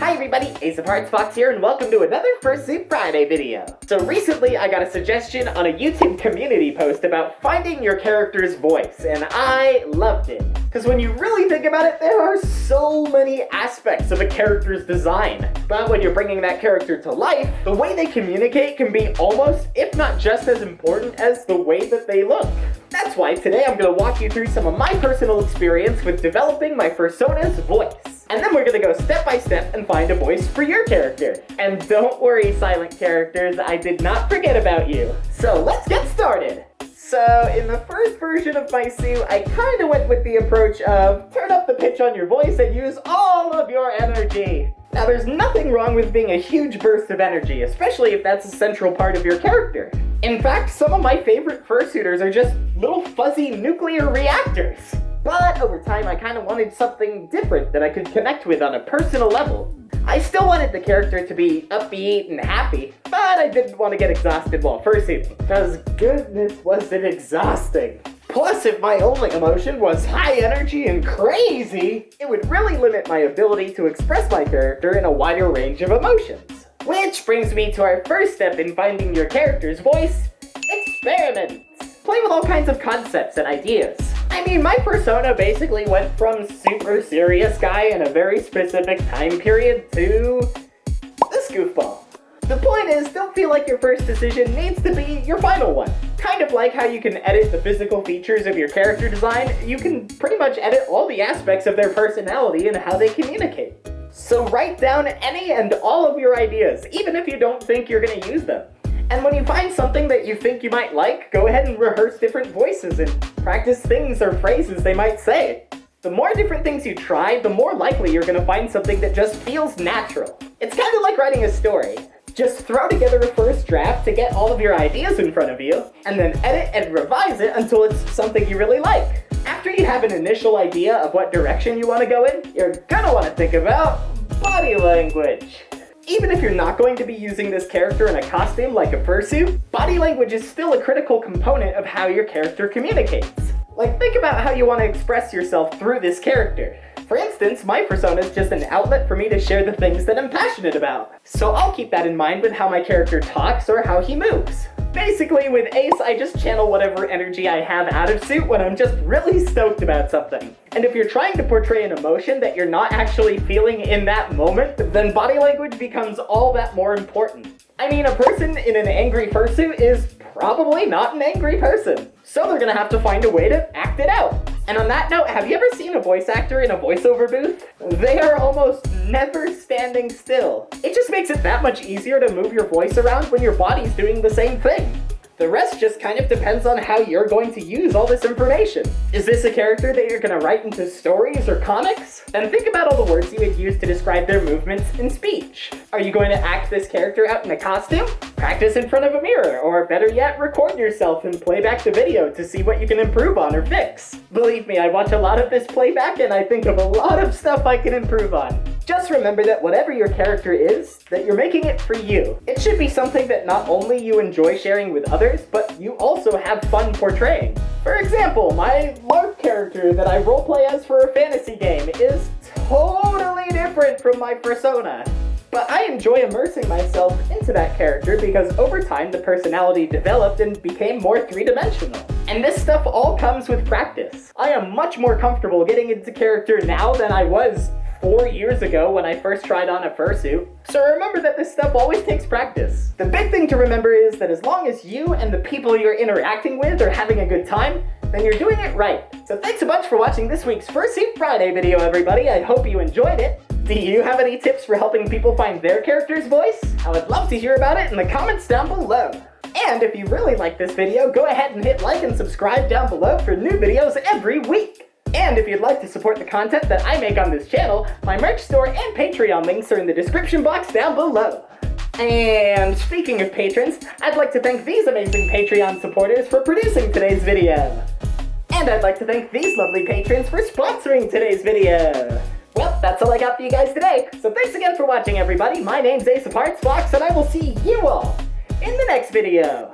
Hi everybody, Ace of Hearts Fox here and welcome to another Fursuit Friday video. So recently I got a suggestion on a YouTube community post about finding your character's voice and I loved it. Because when you really think about it, there are so many aspects of a character's design. But when you're bringing that character to life, the way they communicate can be almost, if not just as important as the way that they look. That's why today I'm going to walk you through some of my personal experience with developing my persona's voice. And then we're gonna go step by step and find a voice for your character. And don't worry, silent characters, I did not forget about you. So let's get started. So in the first version of my suit, I kinda went with the approach of turn up the pitch on your voice and use all of your energy. Now there's nothing wrong with being a huge burst of energy, especially if that's a central part of your character. In fact, some of my favorite fursuiters are just little fuzzy nuclear reactors. But over time, I kind of wanted something different that I could connect with on a personal level. I still wanted the character to be upbeat and happy, but I didn't want to get exhausted while fursuiting, because goodness was it exhausting. Plus, if my only emotion was high energy and crazy, it would really limit my ability to express my character in a wider range of emotions. Which brings me to our first step in finding your character's voice, experiment. Play with all kinds of concepts and ideas. I mean, my persona basically went from super serious guy in a very specific time period to this goofball. The point is, don't feel like your first decision needs to be your final one. Kind of like how you can edit the physical features of your character design, you can pretty much edit all the aspects of their personality and how they communicate. So write down any and all of your ideas, even if you don't think you're going to use them. And when you find something that you think you might like, go ahead and rehearse different voices and practice things or phrases they might say. The more different things you try, the more likely you're gonna find something that just feels natural. It's kind of like writing a story. Just throw together a first draft to get all of your ideas in front of you, and then edit and revise it until it's something you really like. After you have an initial idea of what direction you want to go in, you're gonna want to think about body language. Even if you're not going to be using this character in a costume like a fursuit, body language is still a critical component of how your character communicates. Like, think about how you want to express yourself through this character. For instance, my persona is just an outlet for me to share the things that I'm passionate about. So I'll keep that in mind with how my character talks or how he moves. Basically, with Ace, I just channel whatever energy I have out of suit when I'm just really stoked about something. And if you're trying to portray an emotion that you're not actually feeling in that moment, then body language becomes all that more important. I mean, a person in an angry fursuit is probably not an angry person. So they're gonna have to find a way to act it out. And on that note, have you ever seen a voice actor in a voiceover booth? They are almost never standing still. It just makes it that much easier to move your voice around when your body's doing the same thing. The rest just kind of depends on how you're going to use all this information. Is this a character that you're going to write into stories or comics? Then think about all the words you would use to describe their movements in speech. Are you going to act this character out in a costume? Practice in front of a mirror, or better yet, record yourself and play back the video to see what you can improve on or fix. Believe me, I watch a lot of this playback and I think of a lot of stuff I can improve on. Just remember that whatever your character is, that you're making it for you. It should be something that not only you enjoy sharing with others, but you also have fun portraying. For example, my LARP character that I roleplay as for a fantasy game is totally different from my persona. But I enjoy immersing myself into that character because over time the personality developed and became more three-dimensional. And this stuff all comes with practice. I am much more comfortable getting into character now than I was four years ago when I first tried on a fursuit. So remember that this stuff always takes practice. The big thing to remember is that as long as you and the people you're interacting with are having a good time, then you're doing it right. So thanks a bunch for watching this week's Fursuit Friday video, everybody. I hope you enjoyed it. Do you have any tips for helping people find their character's voice? I would love to hear about it in the comments down below. And if you really like this video, go ahead and hit like and subscribe down below for new videos every week. And if you'd like to support the content that I make on this channel, my merch store and Patreon links are in the description box down below. And speaking of patrons, I'd like to thank these amazing Patreon supporters for producing today's video. And I'd like to thank these lovely patrons for sponsoring today's video. Well, that's all I got for you guys today, so thanks again for watching everybody. My name's Ace of Hearts Fox, and I will see you all in the next video.